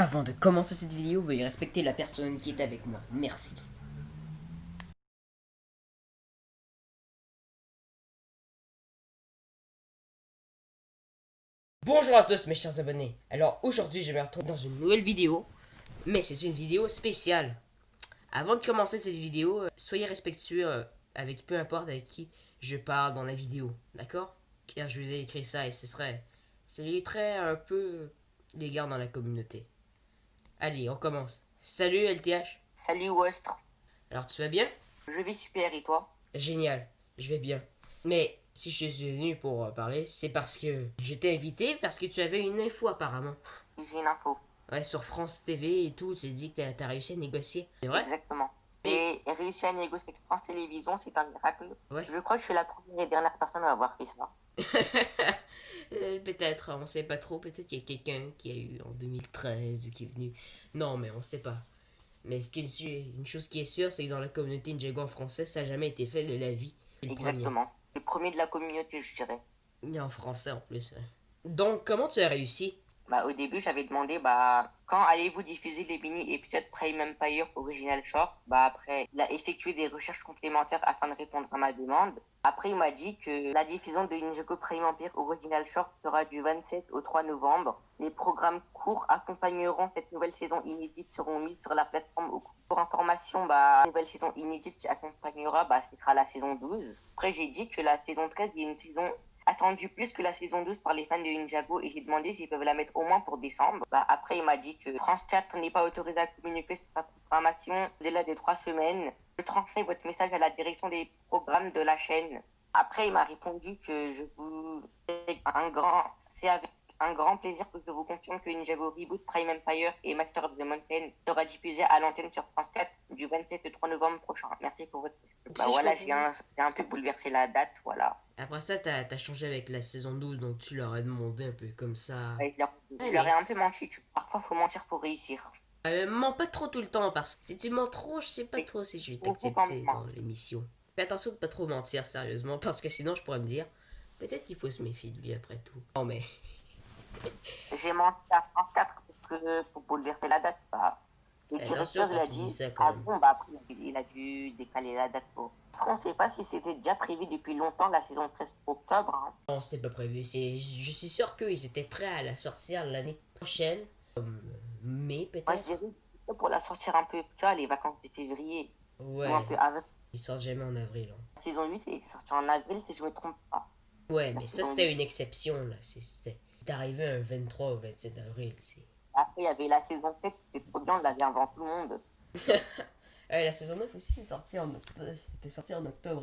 Avant de commencer cette vidéo, veuillez respecter la personne qui est avec moi. Merci. Bonjour à tous mes chers abonnés. Alors aujourd'hui je me retrouve dans une nouvelle vidéo. Mais c'est une vidéo spéciale. Avant de commencer cette vidéo, euh, soyez respectueux euh, avec peu importe avec qui je parle dans la vidéo. D'accord? Car je vous ai écrit ça et ce serait... Ça très un peu les gars dans la communauté. Allez, on commence. Salut LTH. Salut Westre. Alors tu vas bien? Je vais super et toi? Génial, je vais bien. Mais si je suis venu pour euh, parler, c'est parce que je t'ai invité parce que tu avais une info apparemment. J'ai une info. Ouais, sur France TV et tout, tu dit que t'as as réussi à négocier. C'est vrai? Exactement. Et réussi à négocier avec France Télévisions, c'est un miracle. Ouais. Je crois que je suis la première et dernière personne à avoir fait ça. Peut-être, on sait pas trop. Peut-être qu'il y a quelqu'un qui a eu en 2013 ou qui est venu. Non, mais on sait pas. Mais ce qui une chose qui est sûre, c'est que dans la communauté Ninjago en français, ça n'a jamais été fait de la vie. Exactement. Le premier de la communauté, je dirais. Et en français en plus. Donc, comment tu as réussi? Bah, au début, j'avais demandé, bah, quand allez-vous diffuser les mini-épisodes Prime Empire Original Short? Bah, après, il a effectué des recherches complémentaires afin de répondre à ma demande. Après, il m'a dit que la diffusion de Ninjago Prime Empire Original Short sera du 27 au 3 novembre. Les programmes courts accompagneront cette nouvelle saison inédite seront mis sur la plateforme pour information, bah, nouvelle saison inédite qui accompagnera, bah, ce sera la saison 12. Après, j'ai dit que la saison 13, il y a une saison attendu plus que la saison 12 par les fans de Ninjago et j'ai demandé s'ils peuvent la mettre au moins pour décembre. Bah, après, il m'a dit que France 4 n'est pas autorisé à communiquer sur sa programmation dès de trois semaines. Je transmets votre message à la direction des programmes de la chaîne. Après, il m'a répondu que je vous un grand, c'est avec un grand plaisir que je vous confirme que Ninjago Reboot, Prime Empire et Master of the Mountain sera diffusé à l'antenne sur France 4 du 27 au 3 novembre prochain. Merci pour votre Bah voilà, j'ai un, un, peu bouleversé la date, voilà. Après ça, t'as as changé avec la saison 12, donc tu leur as demandé un peu comme ça. Ouais, je, leur, ai un peu menti. Parfois, faut mentir pour réussir. Euh, mens pas trop tout le temps, parce que si tu mens trop, je sais pas trop si je vais t'accepter dans l'émission. Fais attention de pas trop mentir, sérieusement, parce que sinon, je pourrais me dire, peut-être qu'il faut se méfier de lui après tout. Non, mais... J'ai menti à 34 pour, que, pour bouleverser la date. Bah. Le directeur, il a dit, ah bon, bah après, il a dû décaler la date pour... On ne sait pas si c'était déjà prévu depuis longtemps, la saison 13 octobre. Hein. Non, c'était pas prévu. Je suis sûr qu'ils étaient prêts à la sortir l'année prochaine. mais peut-être. Moi, je dirais pour la sortir un peu, tu vois, les vacances de février. Ouais. Ou un peu avant. Ils sortent jamais en avril. Hein. La saison 8, elle est sortie en avril, si je me trompe pas. Ouais, mais ça, c'était une exception, là. C'est arrivé un 23 ou 27 avril. Après, il y avait la saison 7, c'était trop bien, on l'avait avant tout le monde. la saison 9 aussi est sortie en, était sortie en octobre.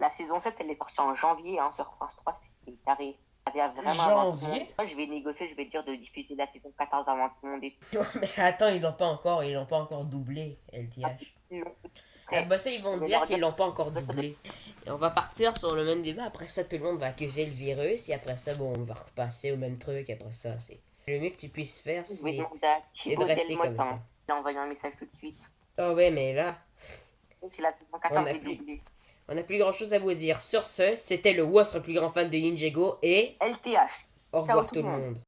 La saison 7, elle est sortie en janvier hein, sur France 3, c'était carré. Vraiment janvier? Moi, je vais négocier, je vais dire de diffuser la saison 14 avant tout le monde. mais attends, ils l'ont pas encore, ils l'ont pas encore doublé, LTH. Ah, bah ça, ils vont dire qu'ils l'ont pas encore doublé. Et on va partir sur le même débat. Après ça, tout le monde va accuser le virus. Et après ça, bon, on va repasser au même truc. Après ça, c'est le mieux que tu puisses faire, c'est de rester comme ça. J'ai envoyé un message tout de suite. Oh ouais, mais là... C'est la saison 14 est doublée. On n'a plus grand chose à vous dire. Sur ce, c'était le WOS, le plus grand fan de Ninjago et. LTH. Au revoir tout le monde.